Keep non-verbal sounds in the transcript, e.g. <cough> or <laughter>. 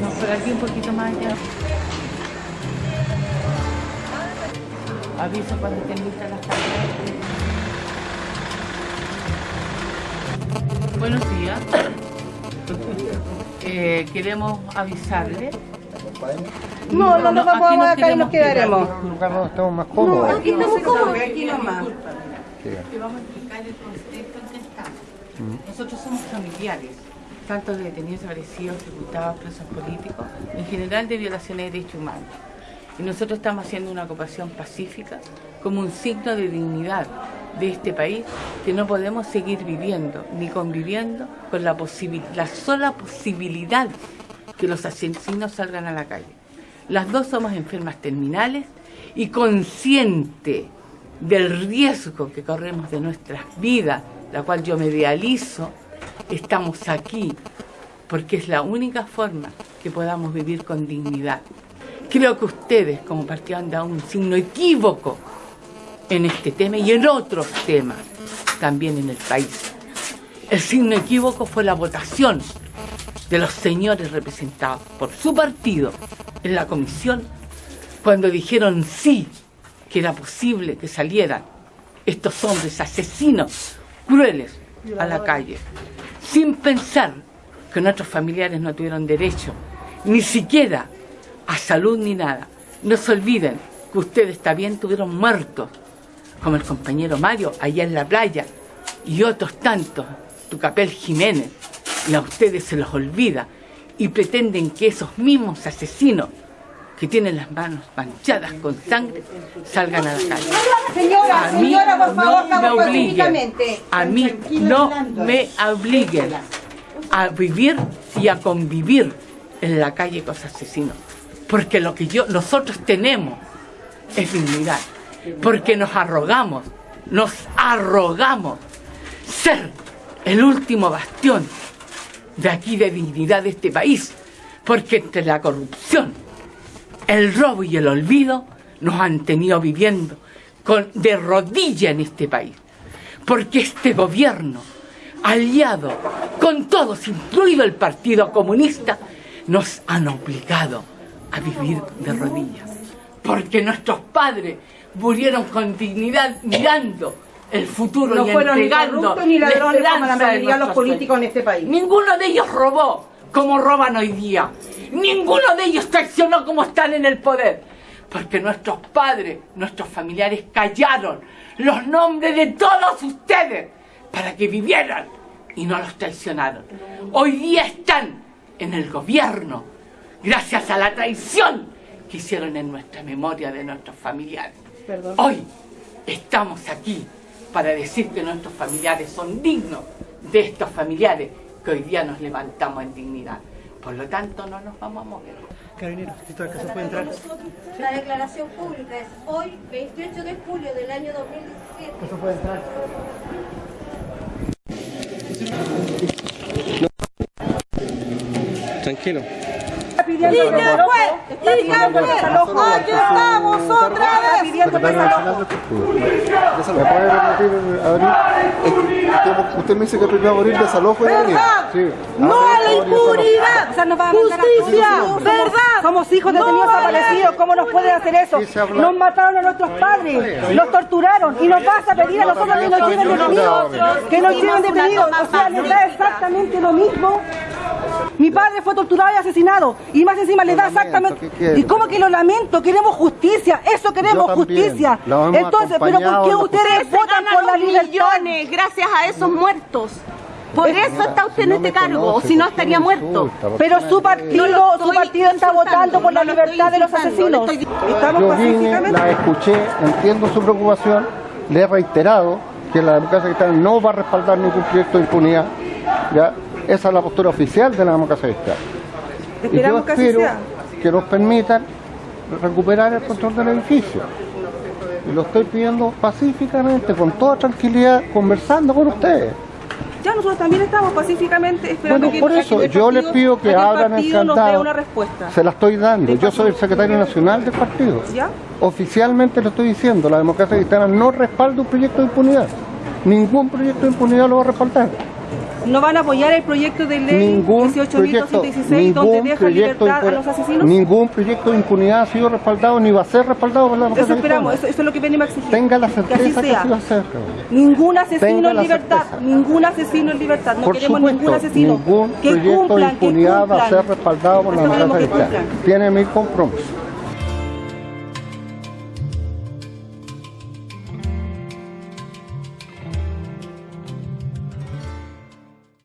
No, por aquí un poquito más allá. Aviso cuando estén listas las cámaras. Buenos días. <laughs> Eh, queremos avisarle. No, no nos No, aquí vamos nos acá y nos quedaremos. Un lugar donde estamos más cómodos. Aquí estamos cómodos, aquí nomás. Te vamos a explicar el contexto en que estamos. Nosotros somos familiares, tanto de detenidos desaparecidos, ejecutados, presos políticos, en general de violaciones de derechos humanos. Y nosotros estamos haciendo una ocupación pacífica como un signo de dignidad de este país que no podemos seguir viviendo ni conviviendo con la, posibil- la sola posibilidad que los asesinos salgan a la calle. Las dos somos enfermas terminales y consciente del riesgo que corremos de nuestras vidas, la cual yo me realizo, estamos aquí porque es la única forma que podamos vivir con dignidad. Creo que ustedes como partido han dado un signo equívoco en este tema y en otros temas también en el país. El signo equívoco fue la votación de los señores representados por su partido en la comisión cuando dijeron sí, que era posible que salieran estos hombres asesinos, crueles, a la calle, sin pensar que nuestros familiares no tuvieron derecho, ni siquiera a salud ni nada. No se olviden que ustedes también tuvieron muertos, como el compañero Mario allá en la playa, y otros tantos, Tucapel Jiménez, y a ustedes se los olvida, y pretenden que esos mismos asesinos que tienen las manos manchadas con sangre salgan a la calle. Señora, A mí señora, por favor, no me obliguen, a mí no me obliguen a vivir y a convivir en la calle con los asesinos. Porque lo que yo, nosotros tenemos es dignidad. Porque nos arrogamos, nos arrogamos ser el último bastión de aquí de dignidad de este país. Porque entre la corrupción, el robo y el olvido nos han tenido viviendo con, de rodilla en este país. Porque este gobierno, aliado con todos, incluido el Partido Comunista, nos han obligado a vivir de rodillas. Porque nuestros padres murieron con dignidad mirando el futuro No y fueron ni entregando corruptos ni la como mayoría de los políticos en este país. Ninguno de ellos robó como roban hoy día. Ninguno de ellos traicionó como están en el poder. Porque nuestros padres, nuestros familiares callaron los nombres de todos ustedes para que vivieran y no los traicionaron. Hoy día están en el gobierno gracias a la traición que hicieron en nuestra memoria de nuestros familiares. Perdón. Hoy estamos aquí para decir que nuestros familiares son dignos de estos familiares que hoy día nos levantamos en dignidad. Por lo tanto, no nos vamos a mover. Carabinero, ¿esto acá se puede entrar? La declaración pública es hoy, 28 de julio del año 2017. ¿Esto puede entrar? Tranquilo. Pidiendo desalojo. Pidiendo desalojo. Aquí estamos otra vez. Pidiendo desalojo. ¿Me puede repetir, abrir? Es que usted- me dice que primero abrir desalojo y. Sí. No a la impunidad. O sea, nos va a mandar a- Justicia. ¿Verdad? Somos hijos de detenidos desaparecidos. ¿Cómo nos pueden hacer eso? Nos mataron a nuestros padres. Los torturaron. Y nos vas a pedir a nosotros que nos lleven detenidos. Que nos lleven detenidos. O sea, les da exactamente lo mismo. Mi padre fue torturado y asesinado. Y más encima les da lamento, exactamente. ¿Y cómo que lo lamento? Queremos justicia. Eso queremos justicia. Entonces, ¿pero por qué ustedes votan por la libertad? millones gracias a esos muertos. Por eso Señora, está usted si en no este cargo, o conoce, si no ¿por qué estaría muerto. Pero su partido, No su partido está votando por la no lo estoy libertad de los asesinos. le estoy- Estamos Yo vine, pacíficamente. la escuché, entiendo su preocupación, le he reiterado que la democracia cristiana no va a respaldar ningún proyecto de impunidad. ¿ya? Esa es la postura oficial de la democracia cristiana. Y yo que espero que nos permitan recuperar el control del edificio. Y lo estoy pidiendo pacíficamente, con toda tranquilidad, conversando con ustedes. Ya nosotros también estamos pacíficamente esperando Bueno, que por que eso el yo les partido- pido que abran el candado. una respuesta. Se la estoy dando. Yo soy el secretario nacional del partido. ¿Ya? Oficialmente lo estoy diciendo. La democracia cristiana no respalda un proyecto de impunidad. Ningún proyecto de impunidad lo va a respaldar. ¿No van a apoyar el proyecto de ley Ningún proyecto, 18.216 donde deja libertad a los asesinos? ningún proyecto de impunidad ha sido respaldado ni va a ser respaldado por la Eso esperamos, eso, es lo que venimos a exigir. Tenga la que así certeza que sea. así va a ser. Ningún asesino en libertad, certeza. ningún asesino en libertad. No Por queremos supuesto, ningún asesino. ningún que proyecto cumplan, de impunidad que va a ser respaldado por la Eso democracia que. Tiene mi compromiso.